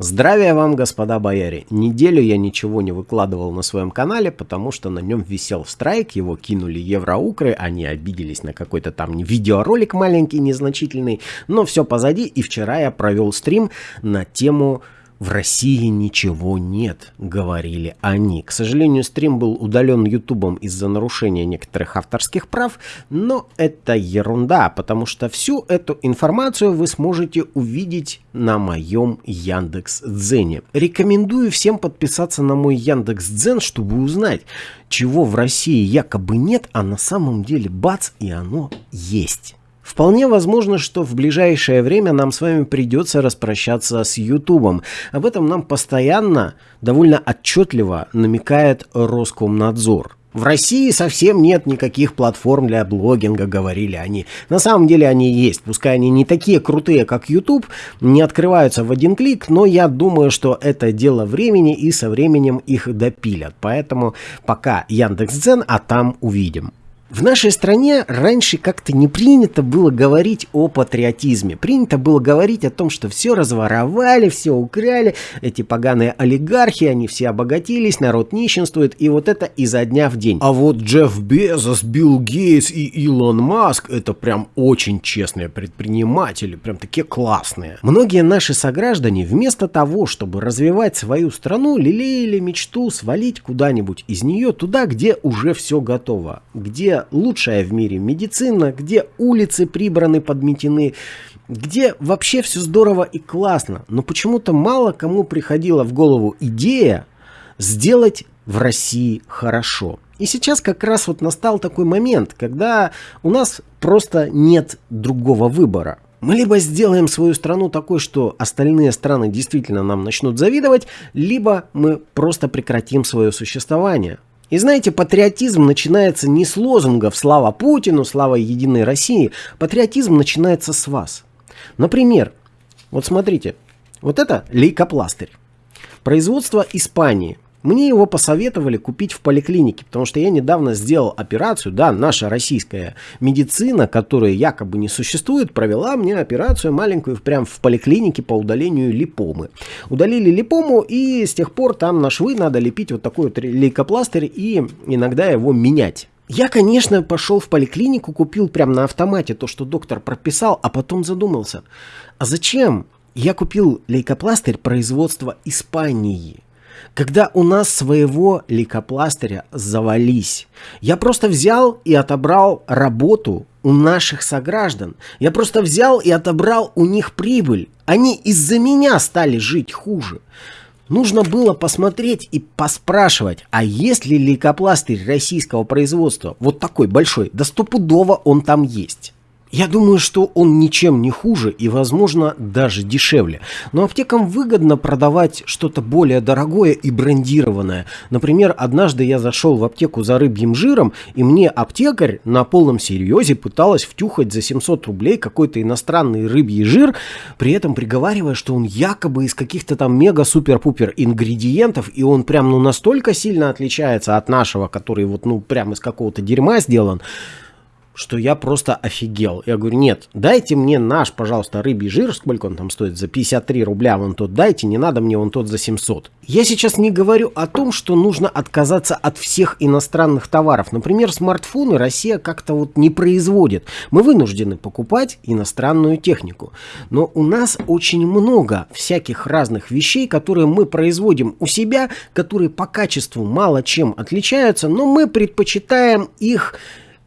Здравия вам, господа бояре! Неделю я ничего не выкладывал на своем канале, потому что на нем висел страйк, его кинули евроукры, они обиделись на какой-то там видеоролик маленький, незначительный, но все позади, и вчера я провел стрим на тему в России ничего нет, говорили они. К сожалению, стрим был удален ютубом из-за нарушения некоторых авторских прав, но это ерунда, потому что всю эту информацию вы сможете увидеть на моем Яндекс Дзене. Рекомендую всем подписаться на мой Яндекс Дзен, чтобы узнать, чего в России якобы нет, а на самом деле бац, и оно есть. Вполне возможно, что в ближайшее время нам с вами придется распрощаться с Ютубом. Об этом нам постоянно, довольно отчетливо намекает Роскомнадзор. В России совсем нет никаких платформ для блогинга, говорили они. На самом деле они есть, пускай они не такие крутые, как YouTube, не открываются в один клик, но я думаю, что это дело времени и со временем их допилят. Поэтому пока Яндекс.Дзен, а там увидим. В нашей стране раньше как-то не принято было говорить о патриотизме. Принято было говорить о том, что все разворовали, все украли, эти поганые олигархи, они все обогатились, народ нищенствует, и вот это изо дня в день. А вот Джефф Безос, Билл Гейтс и Илон Маск, это прям очень честные предприниматели, прям такие классные. Многие наши сограждане вместо того, чтобы развивать свою страну, лелеяли мечту свалить куда-нибудь из нее туда, где уже все готово, где лучшая в мире медицина, где улицы прибраны, подметены, где вообще все здорово и классно. Но почему-то мало кому приходила в голову идея сделать в России хорошо. И сейчас как раз вот настал такой момент, когда у нас просто нет другого выбора. Мы либо сделаем свою страну такой, что остальные страны действительно нам начнут завидовать, либо мы просто прекратим свое существование. И знаете, патриотизм начинается не с лозунгов «Слава Путину», «Слава Единой России». Патриотизм начинается с вас. Например, вот смотрите, вот это лейкопластырь. Производство Испании – мне его посоветовали купить в поликлинике, потому что я недавно сделал операцию, да, наша российская медицина, которая якобы не существует, провела мне операцию маленькую прям в поликлинике по удалению липомы. Удалили липому и с тех пор там на швы надо лепить вот такой вот лейкопластырь и иногда его менять. Я, конечно, пошел в поликлинику, купил прям на автомате то, что доктор прописал, а потом задумался, а зачем я купил лейкопластырь производства Испании? Когда у нас своего лейкопластыря завались. Я просто взял и отобрал работу у наших сограждан. Я просто взял и отобрал у них прибыль. Они из-за меня стали жить хуже. Нужно было посмотреть и поспрашивать, а есть ли лейкопластырь российского производства, вот такой большой, да стопудово он там есть. Я думаю, что он ничем не хуже и, возможно, даже дешевле. Но аптекам выгодно продавать что-то более дорогое и брендированное. Например, однажды я зашел в аптеку за рыбьим жиром, и мне аптекарь на полном серьезе пыталась втюхать за 700 рублей какой-то иностранный рыбий жир, при этом приговаривая, что он якобы из каких-то там мега-супер-пупер ингредиентов, и он прям ну настолько сильно отличается от нашего, который вот ну прям из какого-то дерьма сделан, что я просто офигел. Я говорю, нет, дайте мне наш, пожалуйста, рыбий жир, сколько он там стоит, за 53 рубля вон тот дайте, не надо мне вон тот за 700. Я сейчас не говорю о том, что нужно отказаться от всех иностранных товаров. Например, смартфоны Россия как-то вот не производит. Мы вынуждены покупать иностранную технику. Но у нас очень много всяких разных вещей, которые мы производим у себя, которые по качеству мало чем отличаются, но мы предпочитаем их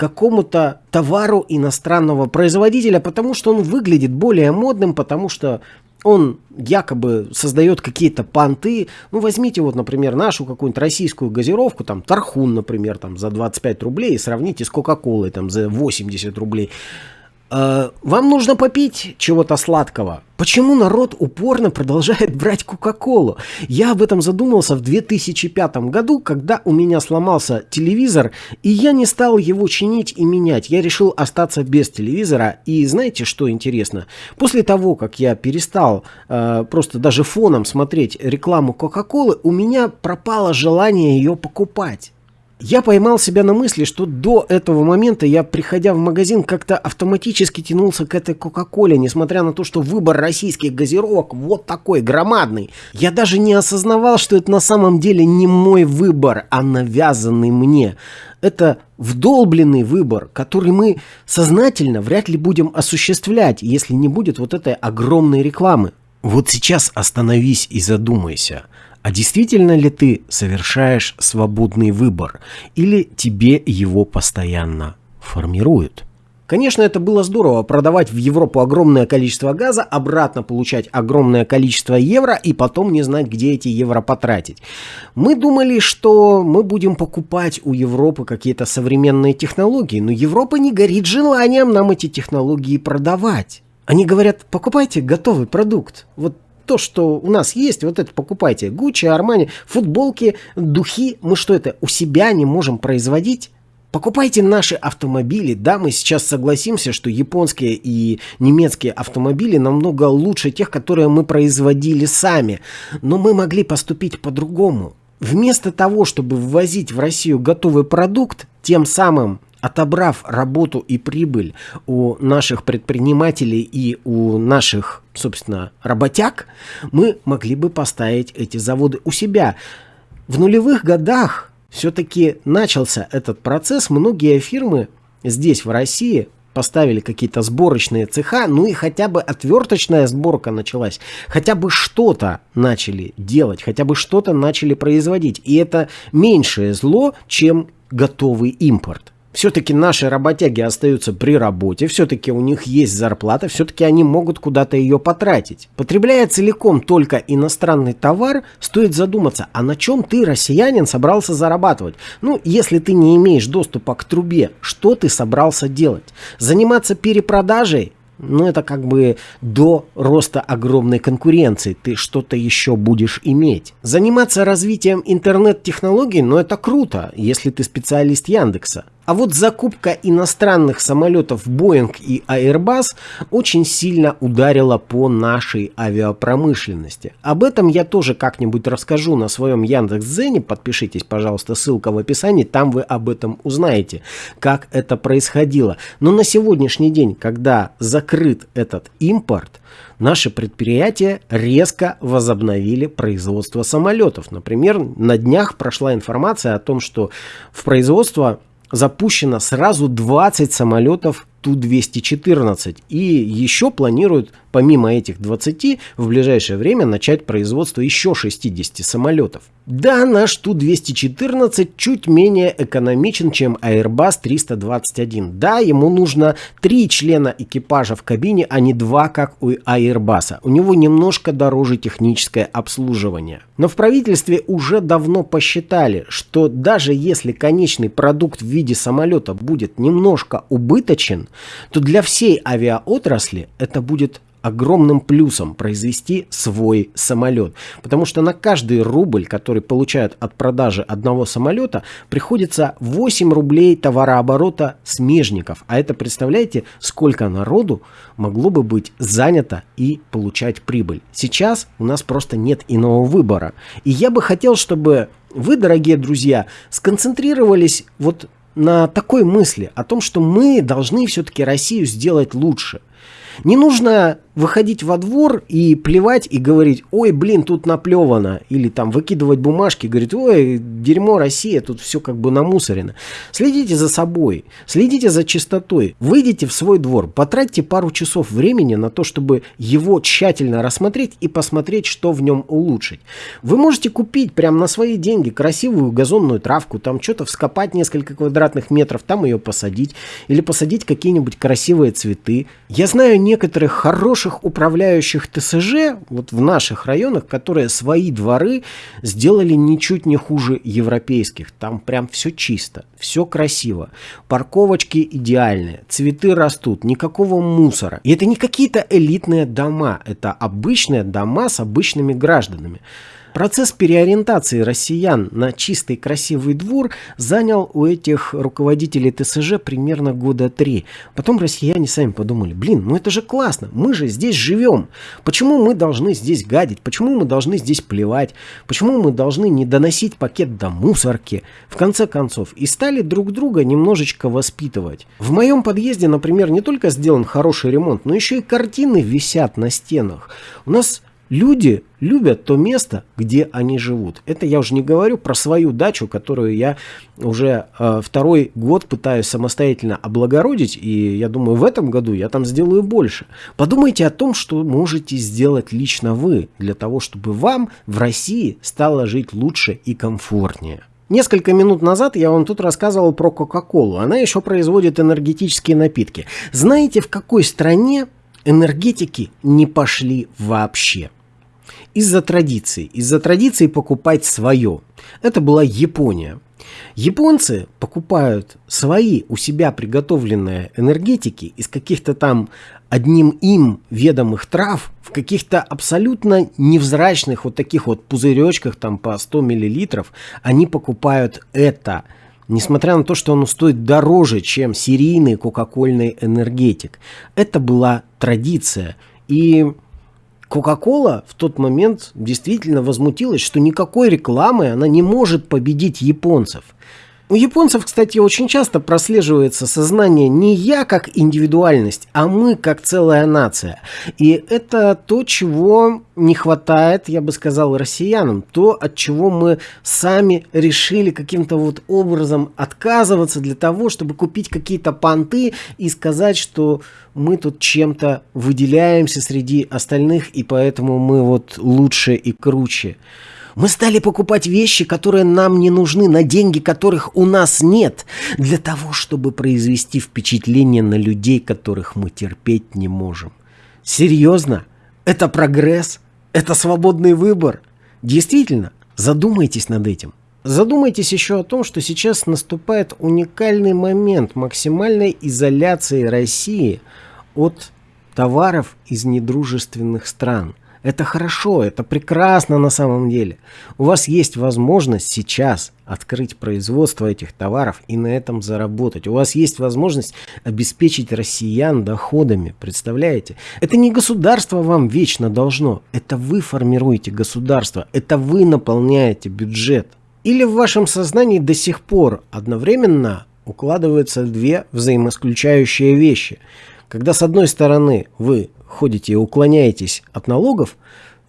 какому-то товару иностранного производителя, потому что он выглядит более модным, потому что он якобы создает какие-то понты. Ну, возьмите вот, например, нашу какую-нибудь российскую газировку, там, Тархун, например, там, за 25 рублей, и сравните с Кока-Колой, там, за 80 рублей. Э, вам нужно попить чего-то сладкого. Почему народ упорно продолжает брать Кока-Колу? Я об этом задумался в 2005 году, когда у меня сломался телевизор, и я не стал его чинить и менять. Я решил остаться без телевизора. И знаете, что интересно? После того, как я перестал э, просто даже фоном смотреть рекламу Кока-Колы, у меня пропало желание ее покупать. Я поймал себя на мысли, что до этого момента я, приходя в магазин, как-то автоматически тянулся к этой Кока-Коле, несмотря на то, что выбор российских газировок вот такой громадный. Я даже не осознавал, что это на самом деле не мой выбор, а навязанный мне. Это вдолбленный выбор, который мы сознательно вряд ли будем осуществлять, если не будет вот этой огромной рекламы. Вот сейчас остановись и задумайся – а действительно ли ты совершаешь свободный выбор или тебе его постоянно формируют? Конечно, это было здорово продавать в Европу огромное количество газа, обратно получать огромное количество евро и потом не знать, где эти евро потратить. Мы думали, что мы будем покупать у Европы какие-то современные технологии, но Европа не горит желанием нам эти технологии продавать. Они говорят, покупайте готовый продукт. Вот то, что у нас есть, вот это покупайте. Гуччи, Армани, футболки, духи. Мы что это, у себя не можем производить? Покупайте наши автомобили. Да, мы сейчас согласимся, что японские и немецкие автомобили намного лучше тех, которые мы производили сами. Но мы могли поступить по-другому. Вместо того, чтобы ввозить в Россию готовый продукт, тем самым отобрав работу и прибыль у наших предпринимателей и у наших, собственно, работяг, мы могли бы поставить эти заводы у себя. В нулевых годах все-таки начался этот процесс. Многие фирмы здесь, в России, поставили какие-то сборочные цеха, ну и хотя бы отверточная сборка началась, хотя бы что-то начали делать, хотя бы что-то начали производить. И это меньшее зло, чем готовый импорт. Все-таки наши работяги остаются при работе, все-таки у них есть зарплата, все-таки они могут куда-то ее потратить. Потребляя целиком только иностранный товар, стоит задуматься, а на чем ты, россиянин, собрался зарабатывать? Ну, если ты не имеешь доступа к трубе, что ты собрался делать? Заниматься перепродажей? ну, это как бы до роста огромной конкуренции. Ты что-то еще будешь иметь. Заниматься развитием интернет-технологий, ну, это круто, если ты специалист Яндекса. А вот закупка иностранных самолетов Boeing и Airbus очень сильно ударила по нашей авиапромышленности. Об этом я тоже как-нибудь расскажу на своем Яндекс.Дзене. Подпишитесь, пожалуйста, ссылка в описании, там вы об этом узнаете, как это происходило. Но на сегодняшний день, когда закрыт этот импорт, наши предприятия резко возобновили производство самолетов. Например, на днях прошла информация о том, что в производство запущено сразу 20 самолетов Ту-214 и еще планируют помимо этих 20 в ближайшее время начать производство еще 60 самолетов. Да, наш Ту-214 чуть менее экономичен, чем Airbus 321. Да, ему нужно 3 члена экипажа в кабине, а не 2, как у Airbus. У него немножко дороже техническое обслуживание. Но в правительстве уже давно посчитали, что даже если конечный продукт в виде самолета будет немножко убыточен, то для всей авиаотрасли это будет огромным плюсом произвести свой самолет. Потому что на каждый рубль, который получают от продажи одного самолета, приходится 8 рублей товарооборота смежников. А это, представляете, сколько народу могло бы быть занято и получать прибыль. Сейчас у нас просто нет иного выбора. И я бы хотел, чтобы вы, дорогие друзья, сконцентрировались вот на такой мысли о том, что мы должны все-таки Россию сделать лучше. Не нужно выходить во двор и плевать и говорить, ой, блин, тут наплевано. Или там выкидывать бумажки, говорить, ой, дерьмо Россия, тут все как бы намусорено. Следите за собой, следите за чистотой. Выйдите в свой двор, потратьте пару часов времени на то, чтобы его тщательно рассмотреть и посмотреть, что в нем улучшить. Вы можете купить прямо на свои деньги красивую газонную травку, там что-то вскопать несколько квадратных метров, там ее посадить. Или посадить какие-нибудь красивые цветы. Я знаю некоторых хороших хороших управляющих ТСЖ вот в наших районах, которые свои дворы сделали ничуть не хуже европейских. Там прям все чисто, все красиво. Парковочки идеальные, цветы растут, никакого мусора. И это не какие-то элитные дома, это обычные дома с обычными гражданами. Процесс переориентации россиян на чистый красивый двор занял у этих руководителей ТСЖ примерно года три. Потом россияне сами подумали, блин, ну это же классно, мы же здесь живем. Почему мы должны здесь гадить? Почему мы должны здесь плевать? Почему мы должны не доносить пакет до мусорки? В конце концов, и стали друг друга немножечко воспитывать. В моем подъезде, например, не только сделан хороший ремонт, но еще и картины висят на стенах. У нас Люди любят то место, где они живут. Это я уже не говорю про свою дачу, которую я уже э, второй год пытаюсь самостоятельно облагородить, и я думаю, в этом году я там сделаю больше. Подумайте о том, что можете сделать лично вы, для того, чтобы вам в России стало жить лучше и комфортнее. Несколько минут назад я вам тут рассказывал про Кока-Колу. Она еще производит энергетические напитки. Знаете, в какой стране энергетики не пошли вообще? Из-за традиции, из-за традиции покупать свое. Это была Япония. Японцы покупают свои у себя приготовленные энергетики из каких-то там одним им ведомых трав в каких-то абсолютно невзрачных вот таких вот пузыречках там по 100 миллилитров. Они покупают это, несмотря на то, что оно стоит дороже, чем серийный кока-кольный энергетик. Это была традиция. И Кока-кола в тот момент действительно возмутилась, что никакой рекламы она не может победить японцев. У японцев, кстати, очень часто прослеживается сознание не я как индивидуальность, а мы как целая нация. И это то, чего не хватает, я бы сказал, россиянам. То, от чего мы сами решили каким-то вот образом отказываться для того, чтобы купить какие-то понты и сказать, что мы тут чем-то выделяемся среди остальных, и поэтому мы вот лучше и круче. Мы стали покупать вещи, которые нам не нужны, на деньги которых у нас нет, для того, чтобы произвести впечатление на людей, которых мы терпеть не можем. Серьезно? Это прогресс? Это свободный выбор? Действительно, задумайтесь над этим. Задумайтесь еще о том, что сейчас наступает уникальный момент максимальной изоляции России от товаров из недружественных стран – это хорошо, это прекрасно на самом деле. У вас есть возможность сейчас открыть производство этих товаров и на этом заработать. У вас есть возможность обеспечить россиян доходами, представляете? Это не государство вам вечно должно, это вы формируете государство, это вы наполняете бюджет. Или в вашем сознании до сих пор одновременно укладываются две взаимоисключающие вещи. Когда с одной стороны вы ходите и уклоняетесь от налогов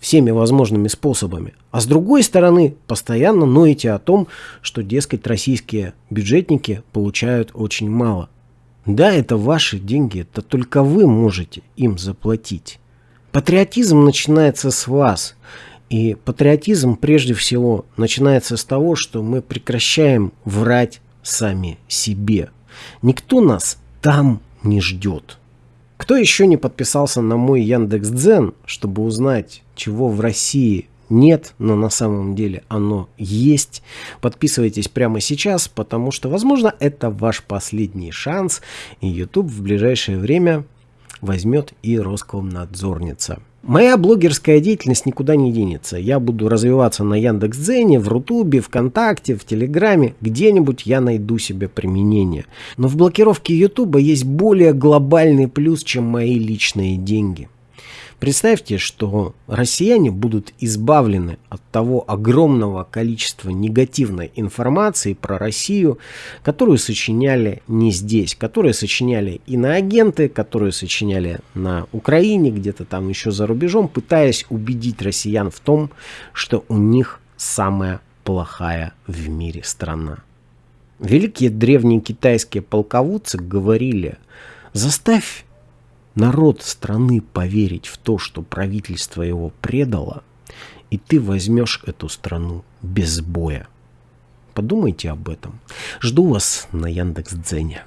всеми возможными способами, а с другой стороны постоянно ноете о том, что, дескать, российские бюджетники получают очень мало. Да, это ваши деньги, это только вы можете им заплатить. Патриотизм начинается с вас. И патриотизм прежде всего начинается с того, что мы прекращаем врать сами себе. Никто нас там не ждет. Кто еще не подписался на мой Яндекс Дзен, чтобы узнать, чего в России нет, но на самом деле оно есть. Подписывайтесь прямо сейчас, потому что, возможно, это ваш последний шанс, и YouTube в ближайшее время возьмет и Роскомнадзорница. Моя блогерская деятельность никуда не денется. Я буду развиваться на Яндекс.Дзене, в Рутубе, ВКонтакте, в Телеграме. Где-нибудь я найду себе применение. Но в блокировке Ютуба есть более глобальный плюс, чем мои личные деньги. Представьте, что россияне будут избавлены от того огромного количества негативной информации про Россию, которую сочиняли не здесь, которую сочиняли иноагенты, которую сочиняли на Украине, где-то там еще за рубежом, пытаясь убедить россиян в том, что у них самая плохая в мире страна. Великие древние китайские полководцы говорили, заставь народ страны поверить в то, что правительство его предало, и ты возьмешь эту страну без боя. Подумайте об этом. Жду вас на Яндекс.Дзене.